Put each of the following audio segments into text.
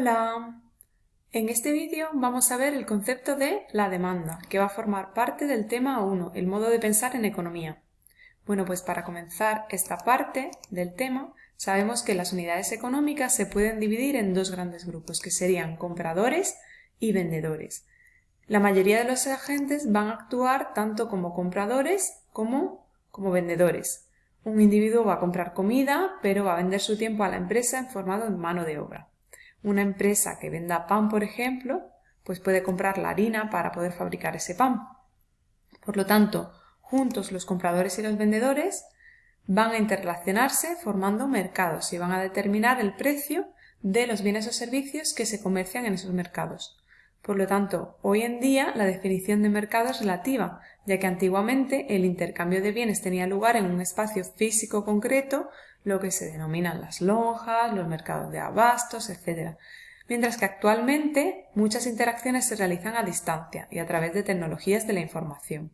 Hola, en este vídeo vamos a ver el concepto de la demanda, que va a formar parte del tema 1, el modo de pensar en economía. Bueno, pues para comenzar esta parte del tema, sabemos que las unidades económicas se pueden dividir en dos grandes grupos, que serían compradores y vendedores. La mayoría de los agentes van a actuar tanto como compradores como como vendedores. Un individuo va a comprar comida, pero va a vender su tiempo a la empresa en forma de mano de obra. Una empresa que venda pan, por ejemplo, pues puede comprar la harina para poder fabricar ese pan. Por lo tanto, juntos los compradores y los vendedores van a interrelacionarse formando mercados y van a determinar el precio de los bienes o servicios que se comercian en esos mercados. Por lo tanto, hoy en día la definición de mercado es relativa, ya que antiguamente el intercambio de bienes tenía lugar en un espacio físico concreto lo que se denominan las lonjas, los mercados de abastos, etc. Mientras que actualmente muchas interacciones se realizan a distancia y a través de tecnologías de la información.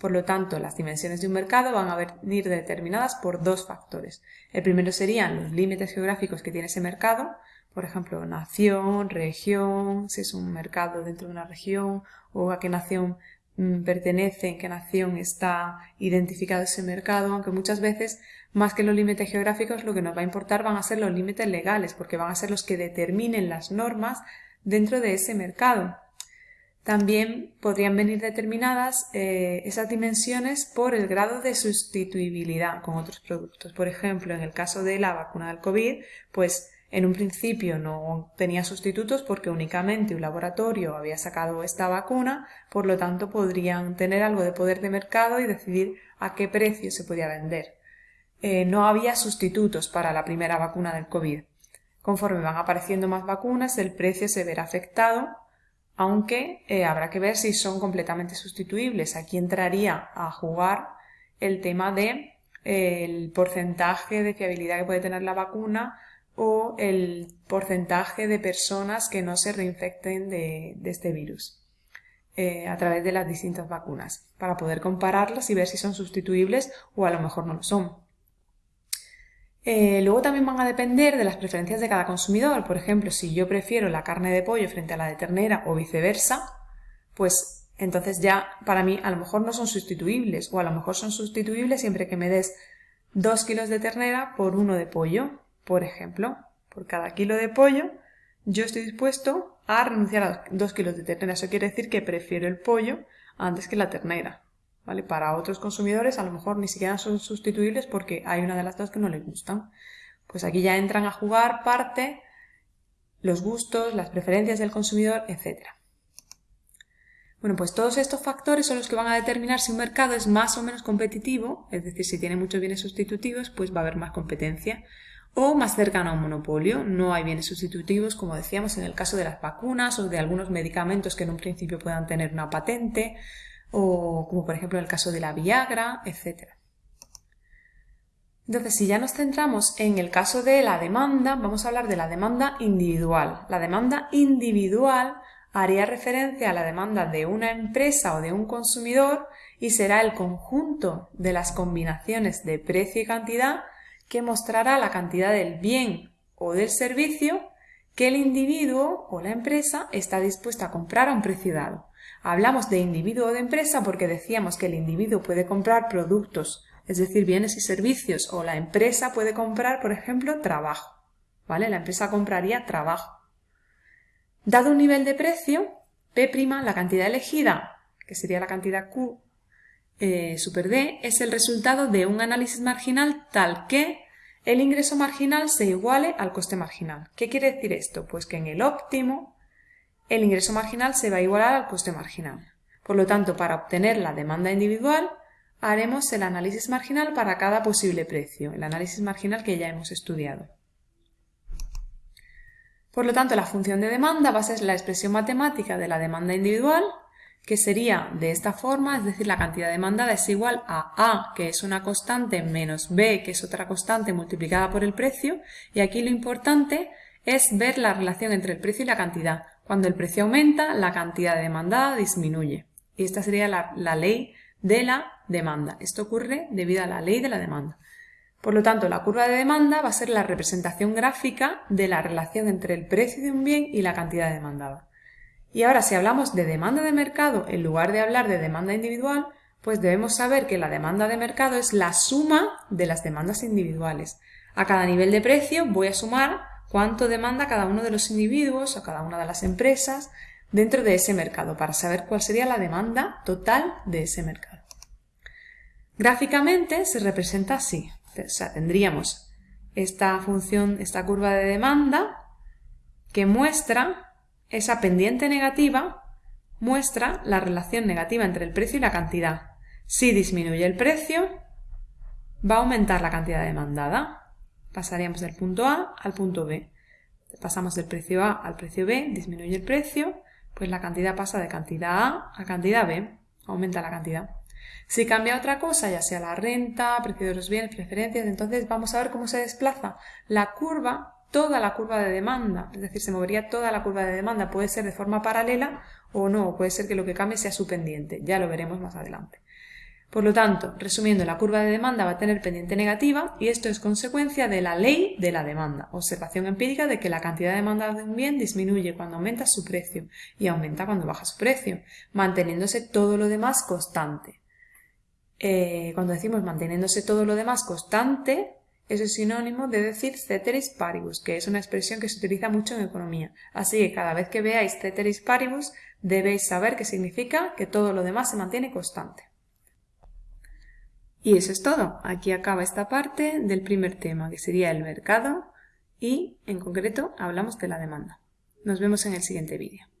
Por lo tanto, las dimensiones de un mercado van a venir determinadas por dos factores. El primero serían los límites geográficos que tiene ese mercado, por ejemplo, nación, región, si es un mercado dentro de una región o a qué nación pertenece, en qué nación está identificado ese mercado, aunque muchas veces, más que los límites geográficos, lo que nos va a importar van a ser los límites legales, porque van a ser los que determinen las normas dentro de ese mercado. También podrían venir determinadas eh, esas dimensiones por el grado de sustituibilidad con otros productos. Por ejemplo, en el caso de la vacuna del COVID, pues en un principio no tenía sustitutos porque únicamente un laboratorio había sacado esta vacuna, por lo tanto podrían tener algo de poder de mercado y decidir a qué precio se podía vender. Eh, no había sustitutos para la primera vacuna del COVID. Conforme van apareciendo más vacunas, el precio se verá afectado, aunque eh, habrá que ver si son completamente sustituibles. Aquí entraría a jugar el tema de eh, el porcentaje de fiabilidad que puede tener la vacuna o el porcentaje de personas que no se reinfecten de, este virus eh, a través de las distintas vacunas para poder compararlas y ver si son sustituibles o a lo mejor no lo son. Eh, luego también van a depender de las preferencias de cada consumidor. Por ejemplo, si yo prefiero la carne de pollo frente a la de ternera o viceversa, pues entonces ya para mí a lo mejor no son sustituibles o a lo mejor son sustituibles siempre que me des 2 kilos de ternera por uno de pollo por ejemplo, por cada kilo de pollo, yo estoy dispuesto a renunciar a dos kilos de ternera. Eso quiere decir que prefiero el pollo antes que la ternera. ¿Vale? Para otros consumidores a lo mejor ni siquiera son sustituibles porque hay una de las dos que no les gustan. Pues aquí ya entran a jugar parte los gustos, las preferencias del consumidor, etc. Bueno, pues todos estos factores son los que van a determinar si un mercado es más o menos competitivo, es decir, si tiene muchos bienes sustitutivos, pues va a haber más competencia o más cercano a un monopolio. No hay bienes sustitutivos, como decíamos, en el caso de las vacunas o de algunos medicamentos que en un principio puedan tener una patente, o como por ejemplo en el caso de la Viagra, etc. Entonces, si ya nos centramos en el caso de la demanda, vamos a hablar de la demanda individual. La demanda individual haría referencia a la demanda de una empresa o de un consumidor y será el conjunto de las combinaciones de precio y cantidad que mostrará la cantidad del bien o del servicio que el individuo o la empresa está dispuesta a comprar a un precio dado. Hablamos de individuo o de empresa porque decíamos que el individuo puede comprar productos, es decir, bienes y servicios, o la empresa puede comprar, por ejemplo, trabajo. ¿Vale? La empresa compraría trabajo. Dado un nivel de precio, P', la cantidad elegida, que sería la cantidad Q eh, super D, es el resultado de un análisis marginal tal que el ingreso marginal se iguale al coste marginal. ¿Qué quiere decir esto? Pues que en el óptimo el ingreso marginal se va a igualar al coste marginal. Por lo tanto, para obtener la demanda individual, haremos el análisis marginal para cada posible precio, el análisis marginal que ya hemos estudiado. Por lo tanto, la función de demanda va a ser la expresión matemática de la demanda individual que sería de esta forma, es decir, la cantidad demandada es igual a A, que es una constante, menos B, que es otra constante multiplicada por el precio, y aquí lo importante es ver la relación entre el precio y la cantidad. Cuando el precio aumenta, la cantidad demandada disminuye. Y esta sería la, la ley de la demanda. Esto ocurre debido a la ley de la demanda. Por lo tanto, la curva de demanda va a ser la representación gráfica de la relación entre el precio de un bien y la cantidad demandada. Y ahora, si hablamos de demanda de mercado en lugar de hablar de demanda individual, pues debemos saber que la demanda de mercado es la suma de las demandas individuales. A cada nivel de precio voy a sumar cuánto demanda cada uno de los individuos o cada una de las empresas dentro de ese mercado para saber cuál sería la demanda total de ese mercado. Gráficamente se representa así. O sea, tendríamos esta función, esta curva de demanda que muestra esa pendiente negativa, muestra la relación negativa entre el precio y la cantidad. Si disminuye el precio, va a aumentar la cantidad demandada. Pasaríamos del punto A al punto B. Pasamos del precio A al precio B, disminuye el precio, pues la cantidad pasa de cantidad A a cantidad B, aumenta la cantidad. Si cambia otra cosa, ya sea la renta, precio de los bienes, preferencias, entonces vamos a ver cómo se desplaza la curva, toda la curva de demanda, es decir, se movería toda la curva de demanda, puede ser de forma paralela o no, puede ser que lo que cambie sea su pendiente, ya lo veremos más adelante. Por lo tanto, resumiendo, la curva de demanda va a tener pendiente negativa y esto es consecuencia de la ley de la demanda, observación empírica de que la cantidad demandada de un bien disminuye cuando aumenta su precio y aumenta cuando baja su precio, manteniéndose todo lo demás constante. Eh, cuando decimos manteniéndose todo lo demás constante, eso es sinónimo de decir ceteris paribus, que es una expresión que se utiliza mucho en economía. Así que cada vez que veáis ceteris paribus, debéis saber que significa que todo lo demás se mantiene constante. Y eso es todo. Aquí acaba esta parte del primer tema, que sería el mercado, y en concreto hablamos de la demanda. Nos vemos en el siguiente vídeo.